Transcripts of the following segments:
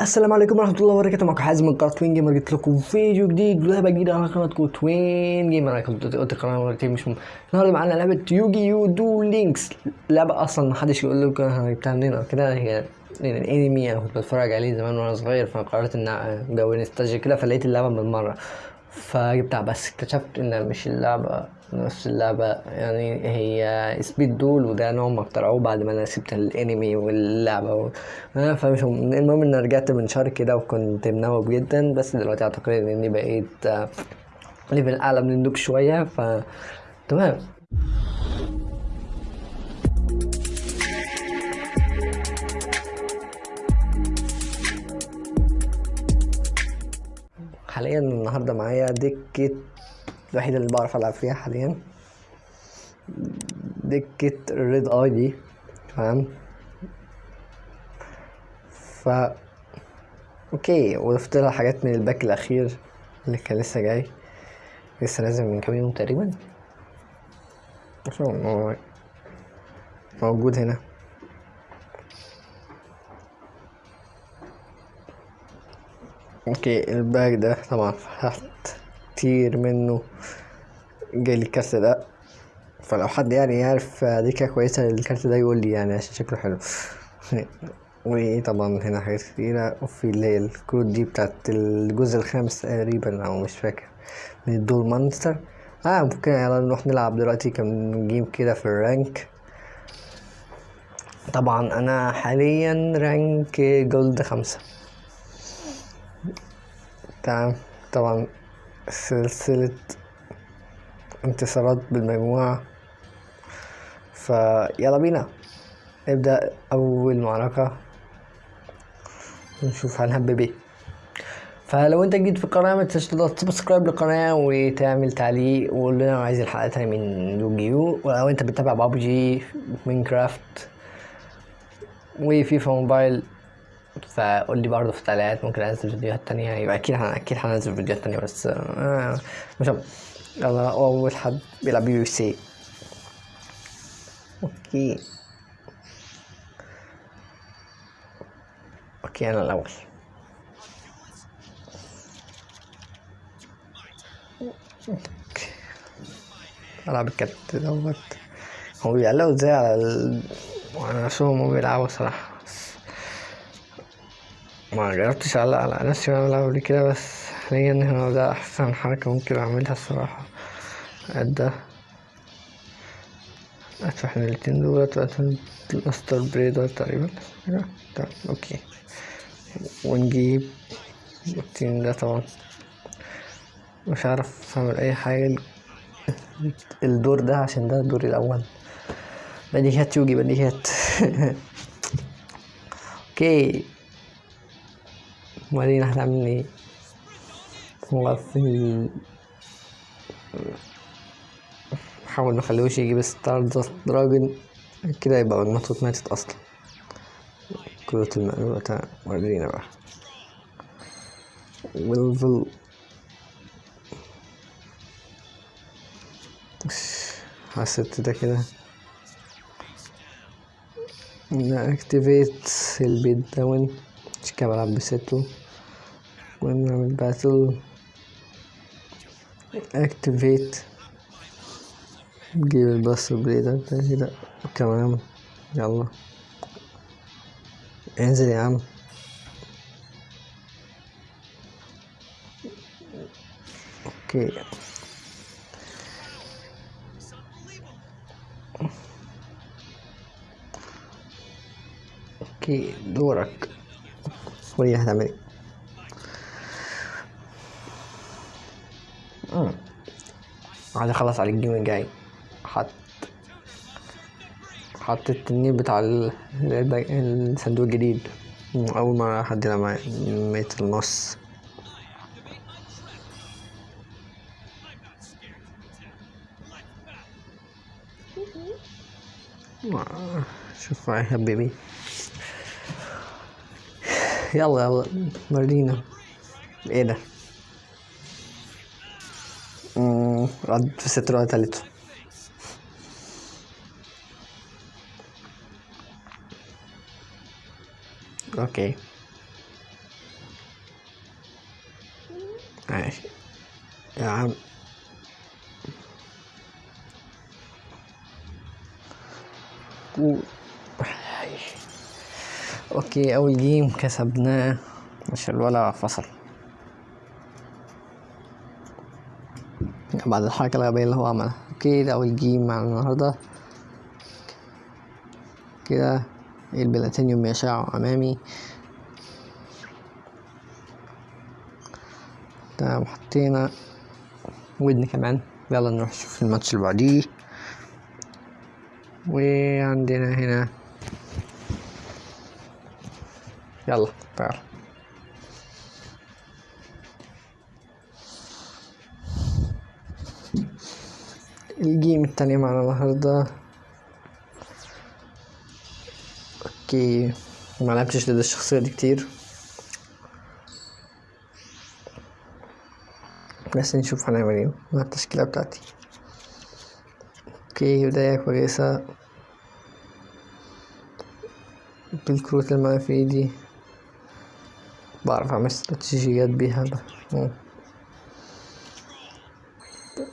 السلام عليكم ورحمة الله وبركاته. معكم حازم من قناة Twin Gamer جبت لكم فيديو جديد ولعبة جديدة. على قناتكم Twin Gamer أنا قلت مرتين مش مهم. النهاردة معانا لعبة Yu-Gi-Oh Duel Links لعبة أصلا محدش يقول لكم أنا جبتها منين أو كده. هي الأنمي. أنا كنت بتفرج عليه زمان وأنا صغير فقررت ان جو نستلجيا كده فلقيت اللعبة بالمرة فجبتها بس اكتشفت إن مش اللعبة نفس اللعبة يعني هي speed duel وده نوع ما اخترعوه بعد ما أنا سبت الانمي واللعبة و... آه، فمش مهم. المهم إن رجعت من شهر كده وكنت منوب جدا بس دلوقتي أعتقد إني بقيت آه، ليفل أعلى من النوب شوية ف تمام حاليا النهارده معايا دكة الوحيدة اللي بعرف ألعب فيها حاليا. دكة ال Red-Eyes دي تمام؟ ف okay وضفت لها حاجات من ال pack الأخير اللي كان لسه جاي لسه نازل من كام يوم تقريبا. موجود هنا. okay ال pack ده طبعا فتحت كتير منه. جالي الكارت ده. فلو حد يعني يعرف ديكا كويسة للكارت ده يقول لي يعني عشان شكله حلو. وطبعا هنا حاجات كتيرة. وفي اللي هي الكروت دي بتاعت الجزء الخامس تقريبا أو مش فاكر. من ال Duel Monsters. آه ممكن يلا نروح نلعب دلوقتي. كم game كده في ال rank. طبعا أنا حاليا rank gold خمسة. تمام. طبعا سلسلة انتصارات بالمجموعة. فيلا بينا. نبدأ أول معركة. ونشوف هنهبب إيه فلو انت جديد في القناة ما تنساش تضغط subscribe للقناة وتعمل تعليق وقول لنا عايز الحلقة تانية من يوجيو ولو انت بتتابع PUBG Minecraft و FIFA Mobile. فقول لي برضه في التعليقات ممكن انزل فيديوهات تانية. يبقى أكيد هن- أكيد هنزل فيديوهات تانية بس آه مش. يلا أول حد بيلعب يو سي okay. okay أنا الأول. ألعب الكارت دوت. هو بيعلقوا إزاي على ال... على نفسهم وهم بيلعبوا صراحة؟ بس ما جربتش اعلق على نفسي وأنا قبل كده بس حاليا هنا ده أحسن حركة ممكن أعملها الصراحة ده من الاتنين دولت وادفع الأستر بريدر تقريبا. تمام أوكي. ونجيب التين ده طبعا. مش عارف أعمل أي حاجة. الدور ده عشان ده دوري الأول. بديهيات يوجي بديهيات. أوكي. وبعدين هنعمل إيه ال... نحاول مخليهوش يجيب ستار دراجون كده يبقى المطوط ماتت أصلا. كروت المقلوبة ورينا بقى. ويلفل حسيت ده كده. نأكتيفيت البيت داون مش كده بلعب بستو ونعمل باتل اكتيفيت نجيب الباس بريدر ده كده كمان يلا انزل يا عم okay okay دورك ورينا هتعمل إيه عايز اخلص على ال game الجاي. حط حط التنين بتاع ال- الصندوق الجديد. أول مرة حد معايا ميت النص شوف معايا حبيبي. يلا يلا ورينا إيه ده؟ rad se troja تالته okay. ماشي. يا عم okay أول game كسبناه. مش الولع فصل. بعد الحركة الغبية اللي هو عملها. okay ده أول game معنا النهاردة. كده البلاتينيوم يشع أمامي. تمام حطينا ودن كمان. يلا نروح نشوف الماتش اللي بعديه. وعندنا هنا. يلا تعال. ال game التانية معنا النهاردة. okay. ما لعبتش ضد الشخصية دي كتير. بس نشوف هنعمل إيه مع التشكيلة بتاعتي. okay بداية كويسة. بالكروت اللي معايا في إيدي. بعرف أعمل استراتيجيات بيها.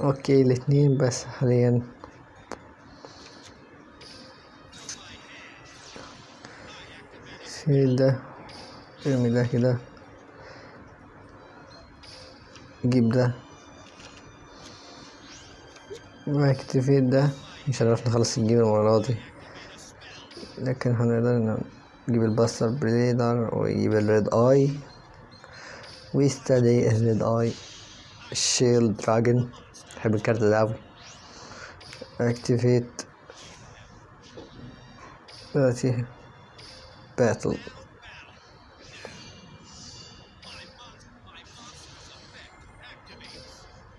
Okay الاتنين بس حاليا شيل ده ارمي ده كده جيب ده و activate ده مش هنعرف نخلص ال game المرة دي لكن هنقدر نجيب ال Buster Blader ويجيب ال Red-Eyes ويستدعي ال Red-Eyes الشيل dragon بحب الكارت ده اوي activate دلوقتي battle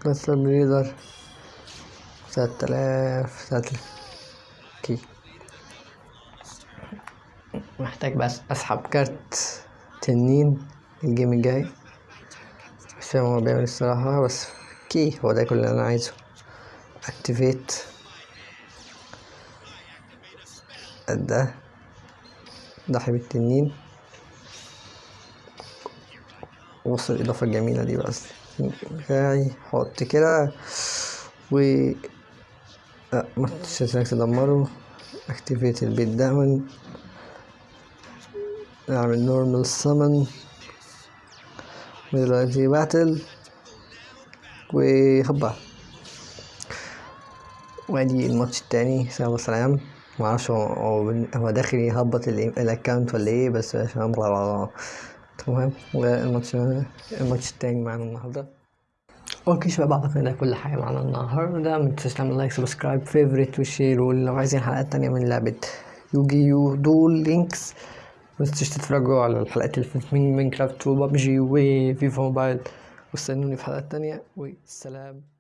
Buster Blader تلات آلاف تلات okay. محتاج بس أسحب كارت تنين ال game الجاي. مش فاهم هو بيعمل الصراحة بس okay هو ده كل اللي أنا عايزه activate ده ضحي بالتنين وصل الإضافة الجميلة دي بس بتاعي حط كده و ما تنساش تدمره activate ال beatdown نعمل normal summon ودلوقتي battle وهبا وادي الماتش التاني سلام. والسلام معرفش هو هو داخل يهبط ال- ال account ولا إيه بس عشان أمر تمام. والماتش الماتش التاني معانا النهارده. Okay شباب أعتقد ده كل حاجة معانا النهارده. ما تنساش تعمل like subscribe favorite و share. ولو عايزين حلقات تانية من لعبة Yu-Gi-Oh Duel Links. ما تنسوش تتفرجوا على الحلقات اللي فاتت من Minecraft و PUBG و FIFA Mobile واستنوني في حلقات تانية والسلام.